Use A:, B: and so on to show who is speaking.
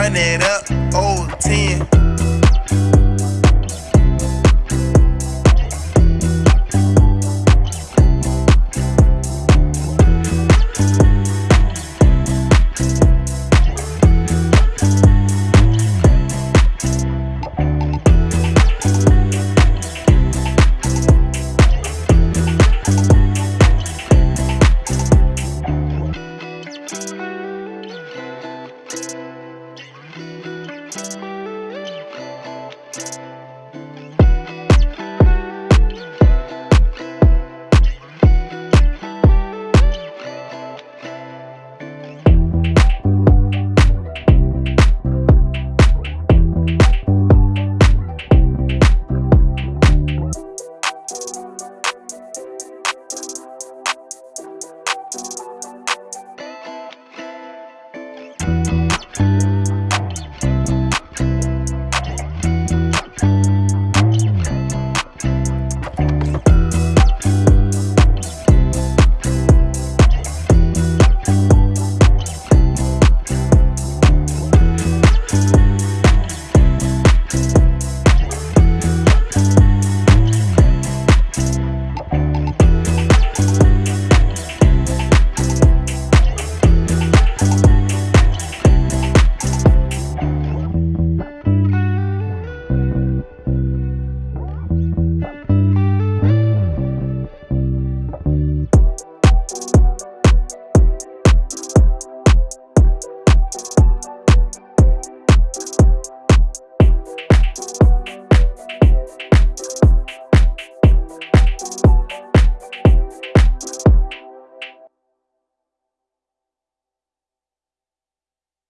A: run it up, old 10.